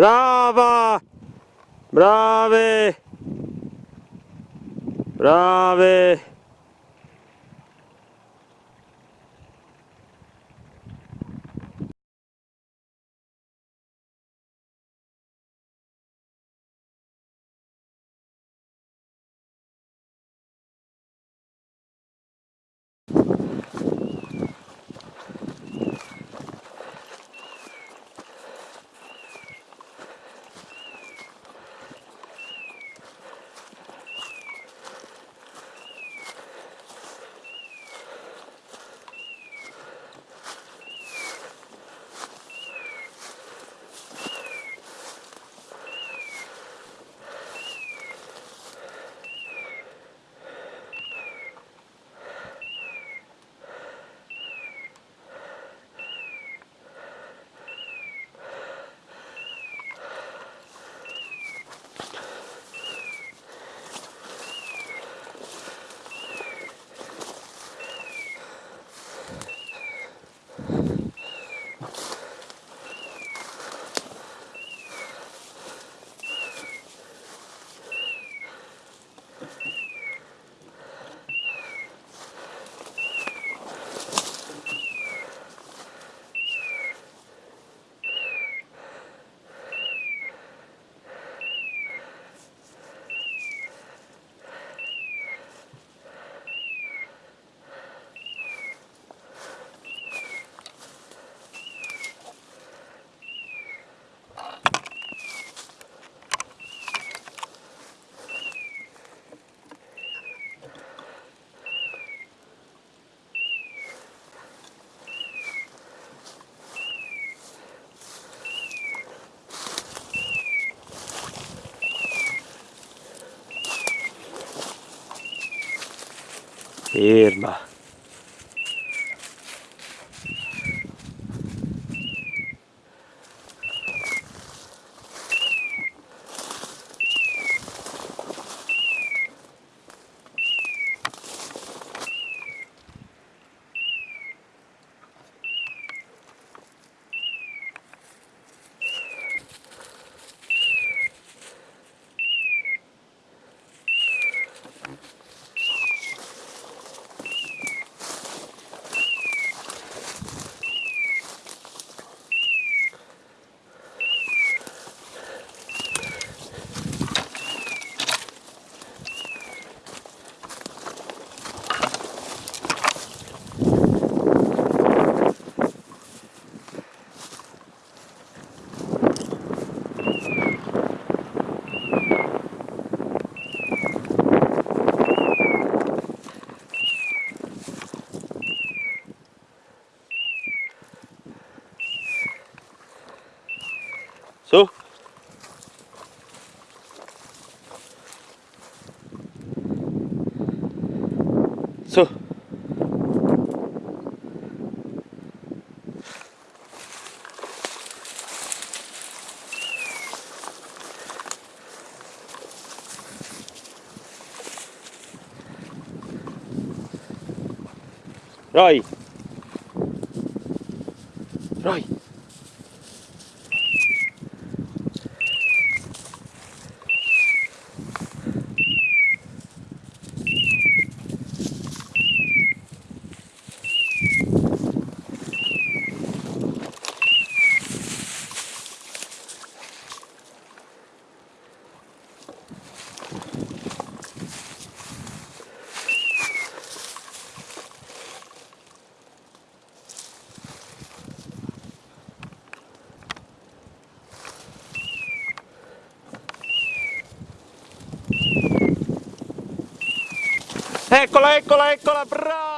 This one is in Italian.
Brava! Brave! Brave! Irma. Rồi Rồi Eccola, eccola, eccola, bravissima!